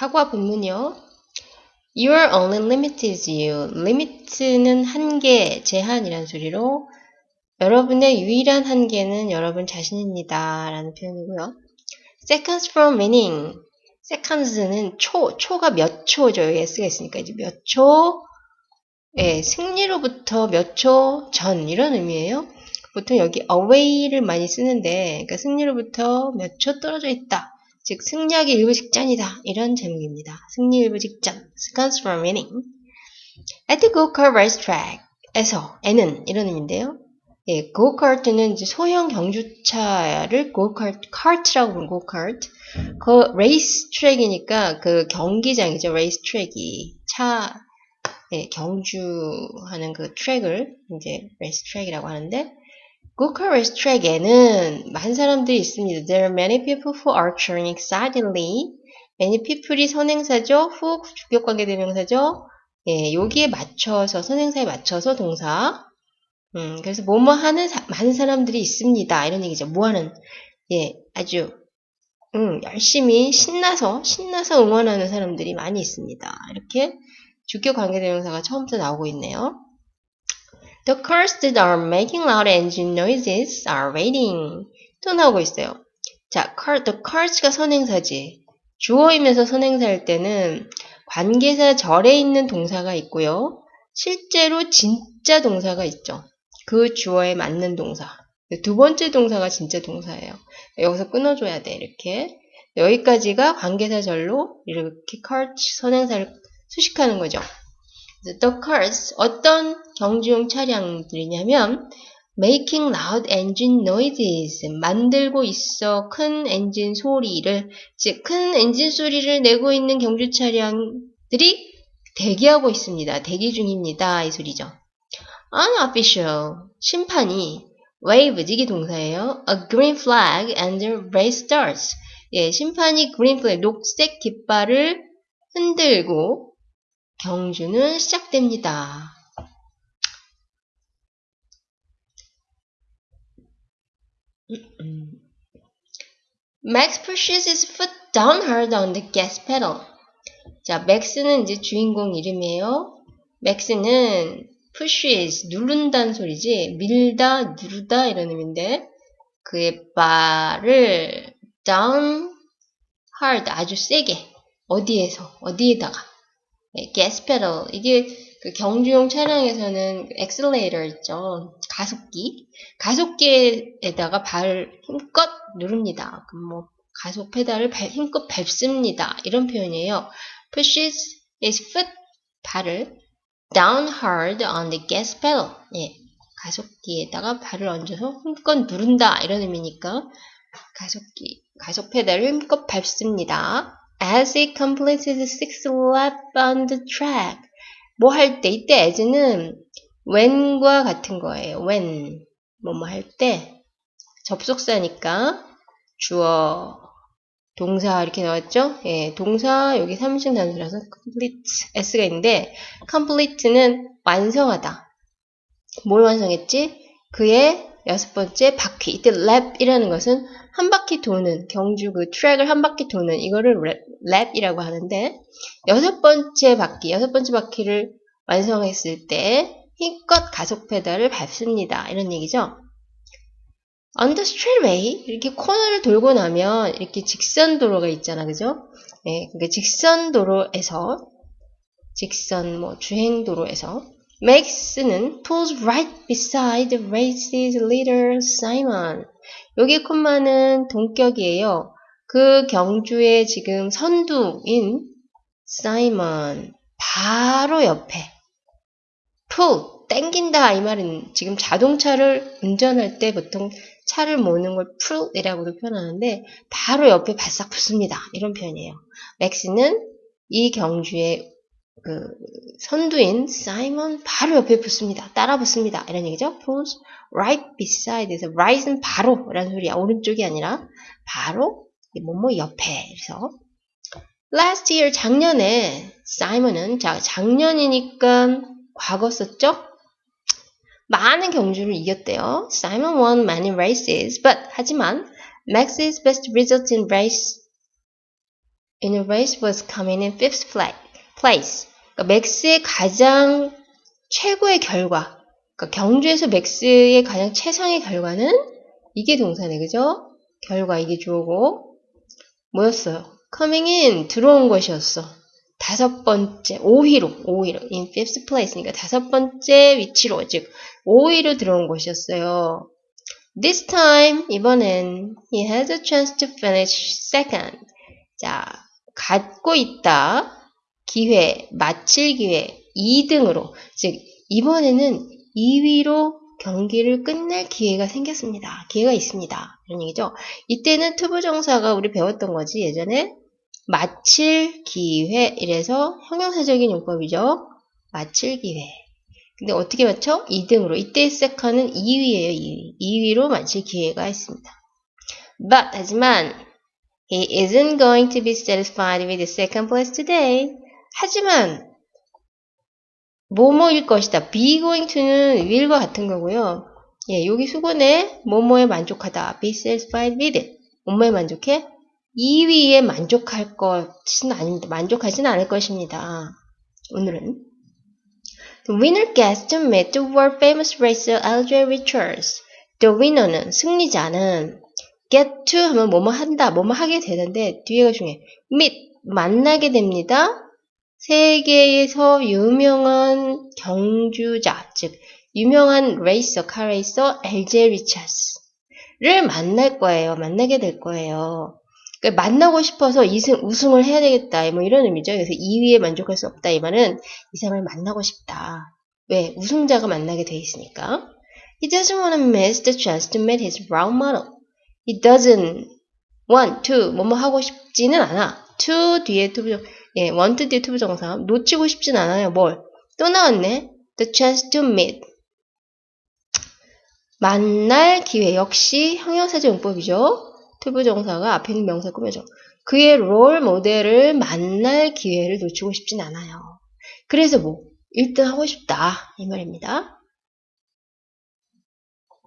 사과 본문이요. Your only limit is you. limit는 한계, 제한이란 소리로 여러분의 유일한 한계는 여러분 자신입니다. 라는 표현이고요. Seconds from winning. seconds는 초, 초가 몇 초죠. 여기 S가 있으니까 이제 몇 초, 예, 승리로부터 몇 초 전, 이런 의미예요. 보통 여기 away를 많이 쓰는데, 그러니까 승리로부터 몇 초 떨어져 있다. 즉, 승리하기 일보 직전이다. 이런 제목입니다. 승리 일보 직전. seconds from winning. At the go-kart racetrack. 에서, 에는 이런 의미인데요. 예, 고카트는 이제 소형 경주차를 고카트, 카트라고 부르는 고카트. 그 트랙이니까 그 경기장이죠. 트랙이 차 예, 경주하는 그 트랙을 이제 트랙이라고 하는데 레이스 트랙에는 많은 사람들이 있습니다. There are many people who are cheering excitedly. many people이 선행사죠. who 주격관계 대명사죠. 예, 여기에 맞춰서 선행사에 맞춰서 동사 음, 그래서 뭐뭐 하는 사, 많은 사람들이 있습니다. 이런 얘기죠. 뭐 하는, 예, 아주, 음, 열심히 신나서, 신나서 응원하는 사람들이 많이 있습니다. 이렇게 주격 관계 대명사가 처음부터 나오고 있네요. The cars that are making loud engine noises are waiting. 또 나오고 있어요. 자, car, the cars가 선행사지. 주어이면서 선행사일 때는 관계사 절에 있는 동사가 있고요. 실제로 진짜 동사가 있죠. 그 주어에 맞는 동사. 두 번째 동사가 진짜 동사예요. 여기서 끊어줘야 돼, 이렇게. 여기까지가 관계사절로 이렇게 cart 선행사를 수식하는 거죠. The cars, 어떤 경주용 차량들이냐면 making loud engine noises, 만들고 있어 큰 엔진 소리를, 즉, 큰 엔진 소리를 내고 있는 경주 차량들이 대기하고 있습니다. 대기 중입니다. 이 소리죠. unofficial 심판이 wave 이게 동사예요. A green flag and the race starts. 예, 심판이 green flag 녹색 깃발을 흔들고 경주는 시작됩니다. Max pushes his foot down hard on the gas pedal. 자, 맥스는 이제 주인공 이름이에요. 맥스는 pushes 누른다는 소리지 밀다 누르다 이런 의미인데 그의 발을 down hard 아주 세게 어디에서 어디에다가 네, gas pedal. 이게 그 경주용 차량에서는 엑셀레이터 있죠. 가속기. 가속기에다가 발을 힘껏 누릅니다. 그럼 뭐 가속 페달을 발, 힘껏 밟습니다. 이런 표현이에요. Pushes his foot 발을 down hard on the gas pedal. 예, 가속기에다가 발을 얹어서 힘껏 누른다. 이런 의미니까 가속기, 가속 페달을 힘껏 밟습니다. As it completes the sixth lap on the track. 뭐 할 때, 이때 as는 when과 같은 거예요. when. 뭐 뭐 할 때. 접속사니까 주어, 동사 이렇게 나왔죠? 예, 동사 여기 3신 단수라서 complete s가 있는데 complete는 완성하다. 뭘 완성했지? 그의 여섯 번째 바퀴. 이때 랩이라는 것은 한 바퀴 도는 경주 그 트랙을 한 바퀴 도는 이거를 랩 이라고 하는데 여섯 번째 바퀴, 여섯 번째 바퀴를 완성했을 때 힘껏 가속 페달을 밟습니다. 이런 얘기죠. on the straightway 이렇게 코너를 돌고 나면 이렇게 직선 도로가 있잖아 그죠 예, 그러니까 직선 도로에서 직선 뭐 주행 도로에서 Max는 pulls right beside the race's leader Simon 여기 콤마는 동격이에요 그 경주의 지금 선두인 Simon 바로 옆에 pull 땡긴다 이 말은 지금 자동차를 운전할 때 보통 차를 모는 걸 pull이라고도 표현하는데 바로 옆에 바싹 붙습니다. 이런 표현이에요. 맥스는 이 경주의 그 선두인 사이먼 바로 옆에 붙습니다. 따라 붙습니다. 이런 얘기죠. pulls right beside 에서 right은 바로 라는 소리야. 오른쪽이 아니라 바로 뭐뭐 옆에 그래서 last year 작년에 사이먼은 자 작년이니까 과거 썼죠? 많은 경주를 이겼대요. Simon won many races, but 하지만 Max's best result in race in a race was coming in fifth place. 그러니까 맥스의 가장 최고의 결과, 그러니까 경주에서 맥스의 가장 최상의 결과는 이게 동사네, 그죠? 결과 이게 주어고 뭐였어요? coming in 들어온 것이었어. 다섯 번째 5위로 5위로 in fifth place니까 다섯 번째 위치로 즉 5위로 들어온 것이었어요. This time 이번엔 he has a chance to finish second. 자, 갖고 있다. 기회, 마칠 기회 2등으로 즉 이번에는 2위로 경기를 끝낼 기회가 생겼습니다. 기회가 있습니다. 이런 얘기죠. 이때는 투부정사가 우리 배웠던 거지 예전에 마칠 기회 이래서 형용사적인 용법이죠. 마칠 기회. 근데 어떻게 맞춰? 2등으로. 이때 세컨은 2위예요. 2위. 2위로 마칠 기회가 있습니다. But 하지만 he isn't going to be satisfied with the second place today. 하지만 뭐뭐일 것이다. be going to는 will과 같은 거고요. 예, 여기 수건에 뭐뭐에 만족하다. be satisfied with it. 뭐뭐에 만족해? 2위에 만족할 것은 아닙니다. 만족하지는 않을 것입니다. 오늘은 The winner gets to meet the world famous racer Alger Richards. The winner는 승리자는 get to 하면 뭐뭐 한다, 뭐뭐 하게 되는데 뒤에가 중요해. meet 만나게 됩니다. 세계에서 유명한 경주자, 즉 유명한 레이서, 카레이서 엘제 리차스를 만날 거예요. 만나게 될 거예요. 그러니까 만나고 싶어서 이승, 우승을 해야 되겠다. 뭐 이런 의미죠. 그래서 2위에 만족할 수 없다. 이 말은 이 사람을 만나고 싶다. 왜? 우승자가 만나게 돼 있으니까. He doesn't want to miss the chance to meet his role model. He doesn't want to 뭐뭐 하고 싶지는 않아. to 뒤에 to부정 예, want to 뒤에 to부정사 놓치고 싶진 않아요. 뭘? 또 나왔네. The chance to meet. 만날 기회 역시 형용사적 용법이죠. 투부 정사가 앞에 있는 명사 꾸며줘. 그의 롤 모델을 만날 기회를 놓치고 싶진 않아요. 그래서 뭐 1등 하고 싶다 이 말입니다.